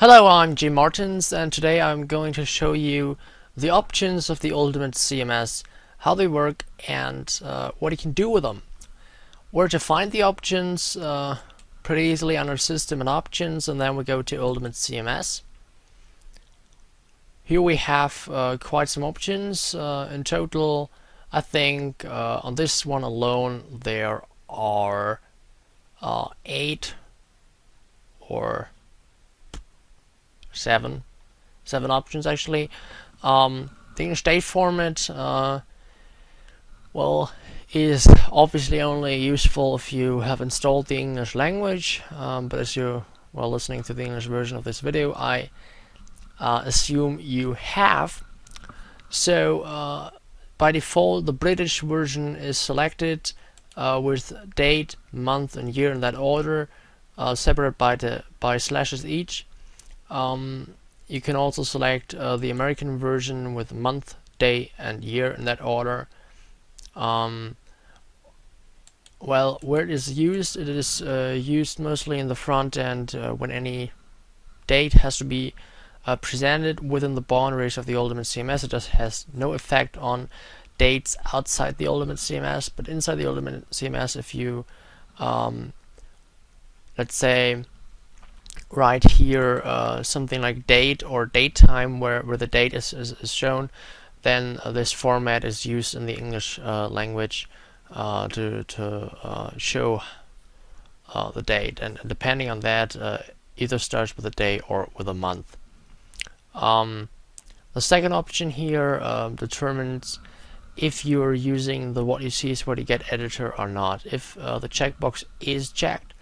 Hello, I'm Jim Martens and today I'm going to show you the options of the Ultimate CMS, how they work and uh, what you can do with them. Where to find the options, uh, pretty easily under System and Options and then we go to Ultimate CMS. Here we have uh, quite some options. Uh, in total, I think uh, on this one alone there are uh, eight or seven seven options actually. Um, the English date format uh, well is obviously only useful if you have installed the English language. Um, but as you were listening to the English version of this video I uh, assume you have. So uh, by default the British version is selected uh, with date, month and year in that order uh, separate by the by slashes each um, you can also select uh, the American version with month, day and year in that order. Um, well, where it is used, it is uh, used mostly in the front end uh, when any date has to be uh, presented within the boundaries of the Ultimate CMS. It just has no effect on dates outside the Ultimate CMS, but inside the Ultimate CMS, if you, um, let's say, right here uh, something like date or date time where, where the date is, is, is shown then uh, this format is used in the English uh, language uh, to, to uh, show uh, the date and depending on that either starts with a day or with a month. Um, the second option here determines if you're using the what you see is what you get editor or not. If the checkbox is checked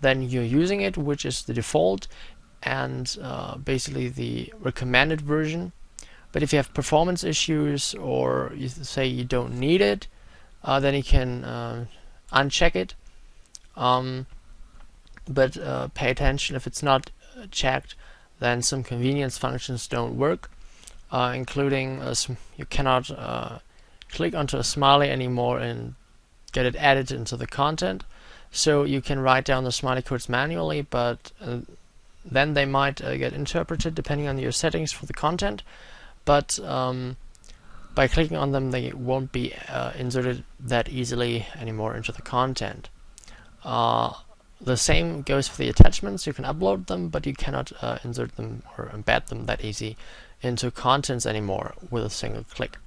then you're using it, which is the default and uh, basically the recommended version. But if you have performance issues or you say you don't need it, uh, then you can uh, uncheck it. Um, but uh, pay attention if it's not uh, checked, then some convenience functions don't work, uh, including you cannot click onto a smiley anymore and get it added into the content. So you can write down the smiley codes manually, but uh, then they might uh, get interpreted depending on your settings for the content. But um, by clicking on them, they won't be uh, inserted that easily anymore into the content. Uh, the same goes for the attachments. You can upload them, but you cannot uh, insert them or embed them that easy into contents anymore with a single click.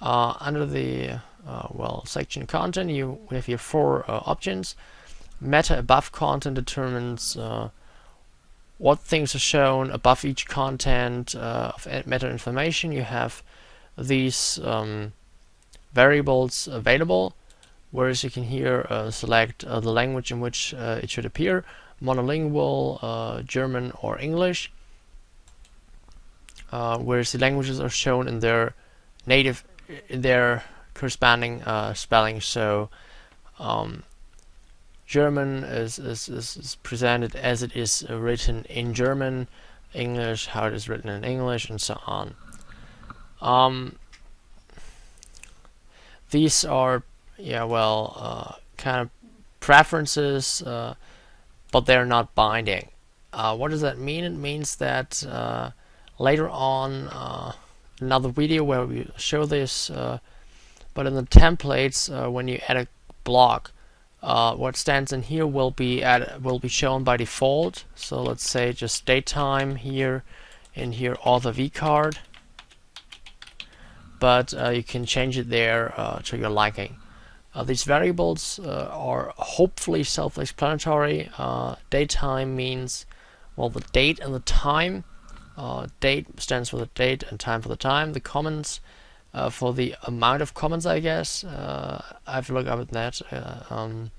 Uh, under the uh, well section content you have here four uh, options. Meta above content determines uh, what things are shown above each content uh, of meta information. You have these um, variables available whereas you can here uh, select uh, the language in which it should appear monolingual German or English. Whereas the languages are shown in their native their corresponding uh, spelling. So um, German is, is, is, presented as it is written in German, English how it is written in English, and so on. Um, these are, yeah, well, uh, kind of preferences, uh, but they're not binding. Uh, what does that mean? It means that uh, later on, uh, another video where we show this uh, but in the templates uh, when you add a block uh, what stands in here will be add, will be shown by default. So let's say just date time here and here author vcard but uh, you can change it there uh, to your liking. Uh, these variables uh, are hopefully self-explanatory. Date time means well the date and the time date stands for the date and time for the time the comments uh, for the amount of comments, I guess. Uh, I've to look up at that. Uh, um,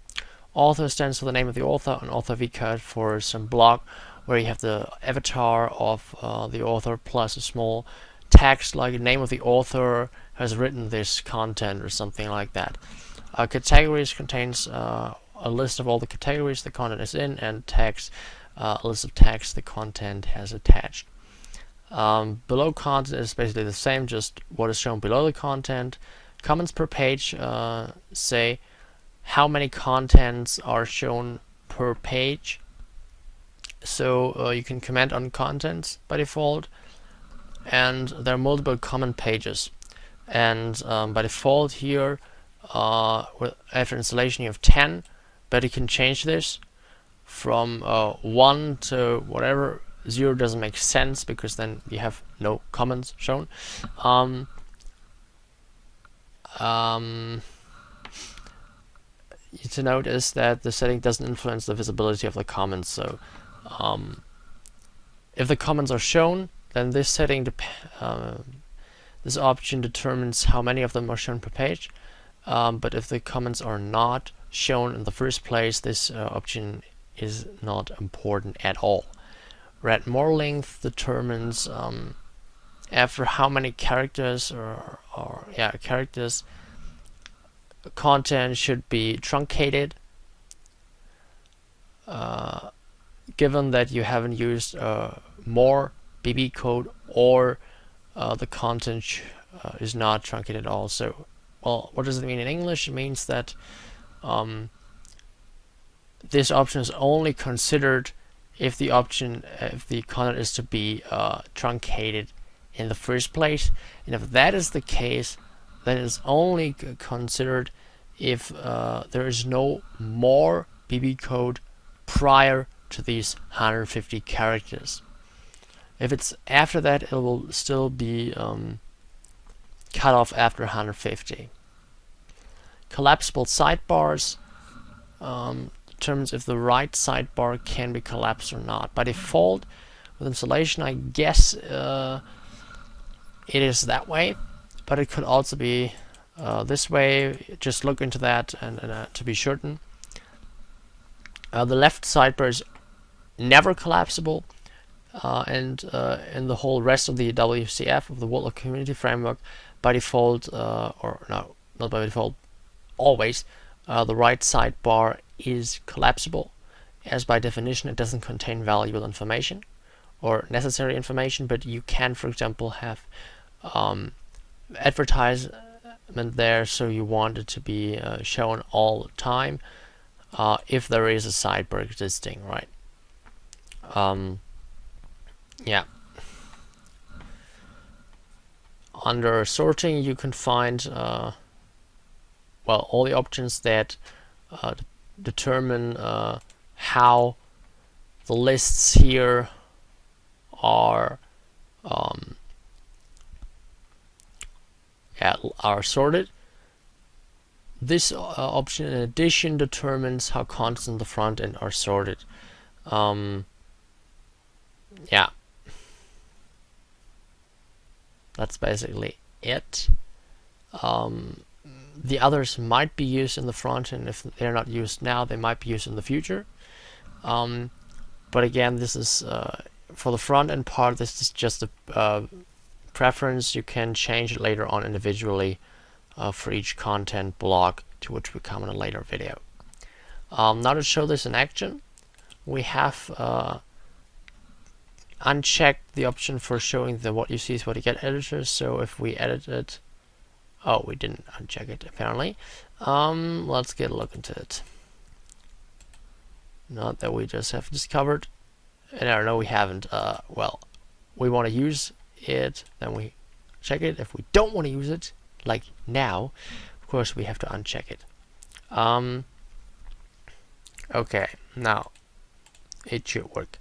author stands for the name of the author, and author vcard for some blog where you have the avatar of uh, the author plus a small text like the name of the author has written this content or something like that. Uh, categories contains uh, a list of all the categories the content is in and text, a list of text the content has attached. Um, below content is basically the same, just what is shown below the content. Comments per page uh, say how many contents are shown per page. so uh, you can comment on contents by default and there are multiple comment pages and um, by default here uh, after installation you have 10 but you can change this from uh, 1 to whatever 0 doesn't make sense because then we have no comments shown. Um, um, to note is that the setting doesn't influence the visibility of the comments so um, if the comments are shown then this setting uh, this option determines how many of them are shown per page. Um, but if the comments are not shown in the first place this uh, option is not important at all read more length determines um, after how many characters or, or yeah characters content should be truncated uh, given that you haven't used uh, more BB code or uh, the content uh, is not truncated at all. So, well, what does it mean in English? It means that um, this option is only considered if the option, if the content is to be uh, truncated in the first place. And if that is the case, then it's only considered if uh, there is no more BB code prior to these 150 characters. If it's after that, it will still be um, cut off after 150. Collapsible sidebars um, determines if the right sidebar can be collapsed or not. By default, with installation, I guess uh, it is that way, but it could also be uh, this way. Just look into that and, and uh, to be certain. Uh, the left sidebar is never collapsible, uh, and uh, in the whole rest of the WCF of the World Community Framework, by default, uh, or no, not by default, always, the right sidebar is collapsible, as by definition it doesn't contain valuable information or necessary information, but you can, for example, have um, advertisement there, so you want it to be uh, shown all the time uh, if there is a sidebar existing, right? Um, yeah. Under sorting, you can find uh, well all the options that uh, determine uh, how the lists here are um, yeah, are sorted. This uh, option in addition determines how contents in the front end are sorted. Um, yeah. That's basically it. Um, the others might be used in the front and If they're not used now, they might be used in the future. Um, but again, this is uh, for the front end part. This is just a uh, preference. You can change it later on individually uh, for each content block, to which we come in a later video. Um, now to show this in action, we have uh, unchecked the option for showing the what you see is what you get editor. So if we edit it, oh, we didn't uncheck it apparently. Um, let's get a look into it. Not that we just have discovered. And I don't know, we haven't. Uh, well, we want to use it, then we check it. If we don't want to use it, like now, of course we have to uncheck it. Um, okay, now it should work.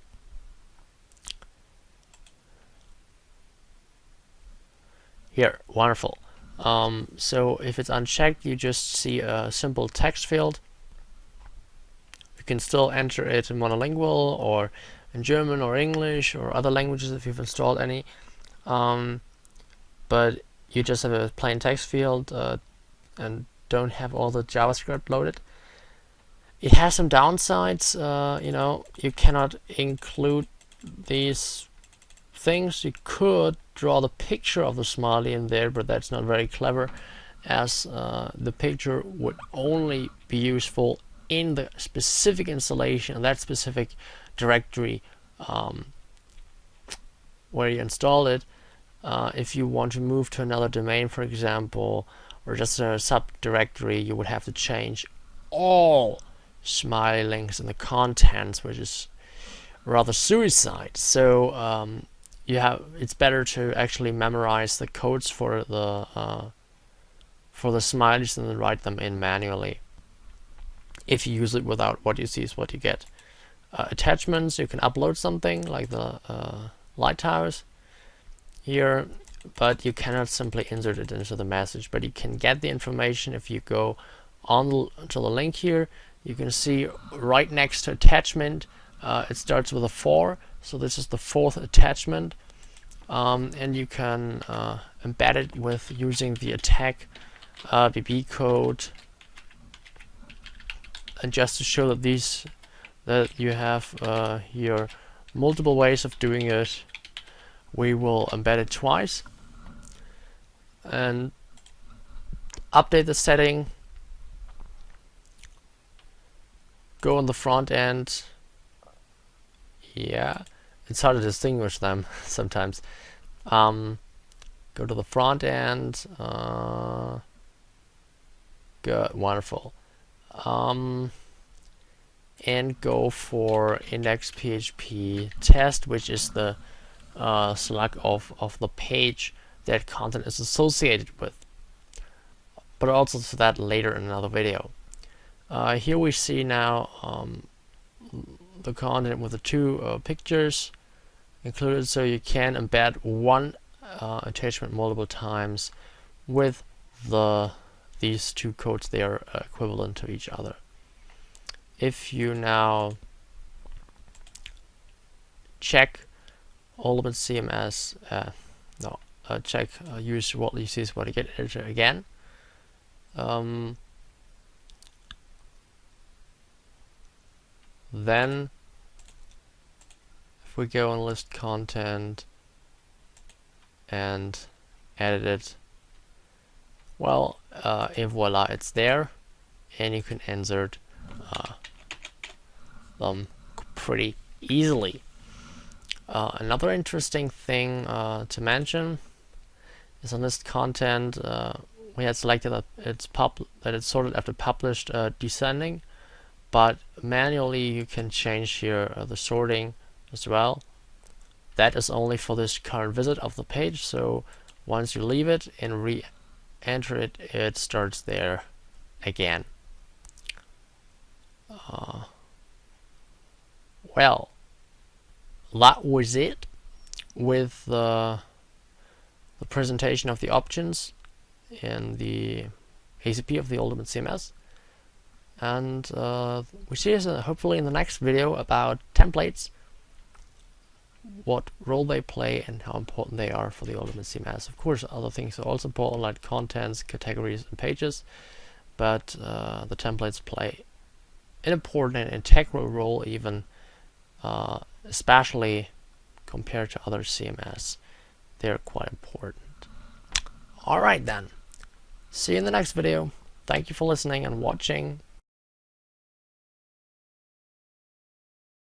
Here, wonderful. Um, so if it's unchecked, you just see a simple text field. You can still enter it in monolingual or in German or English or other languages if you've installed any. Um, but you just have a plain text field uh, and don't have all the JavaScript loaded. It has some downsides, uh, you know, you cannot include these things. You could draw the picture of the smiley in there, but that's not very clever as uh, the picture would only be useful in the specific installation, that specific directory um, where you install it. Uh, if you want to move to another domain, for example, or just a subdirectory, you would have to change all smiley links in the contents, which is rather suicide. So um, you have it's better to actually memorize the codes for the uh, for the smileys and then write them in manually. If you use it without what you see is what you get. Uh, attachments, you can upload something like the uh, lighthouse here, but you cannot simply insert it into the message. But you can get the information if you go on to the link here. You can see right next to attachment, uh, it starts with a 4, so this is the fourth attachment. Um, and you can uh, embed it with using the attach uh, BB code. And just to show that these that you have uh, here multiple ways of doing it we will embed it twice. And update the setting. Go on the front end yeah it's hard to distinguish them sometimes um, go to the front end uh, good wonderful um, and go for index PHP test which is the uh, select of, of the page that content is associated with. But also to that later in another video. Uh, here we see now um, the content with the two uh, pictures included so you can embed one uh, attachment multiple times with the these two codes they are equivalent to each other if you now check Ultimate CMS, uh, no, uh, check uh, use what you see is what get editor again. Um, then we go and list content and edit it, well, uh, and voila, it's there, and you can insert uh, them pretty easily. Uh, another interesting thing uh, to mention is on this content uh, we had selected that it's pub that it's sorted after published uh, descending, but manually you can change here the sorting as well. That is only for this current visit of the page. So once you leave it and re-enter it, it starts there again. Uh, well, that was it with the, the presentation of the options in the ACP of the Ultimate CMS. And uh, we see us uh, hopefully in the next video about templates, what role they play and how important they are for the Ultimate CMS. Of course, other things are also important like contents, categories, and pages, but uh, the templates play an important and integral role even uh, especially compared to other CMS. They're quite important. Alright then. See you in the next video. Thank you for listening and watching.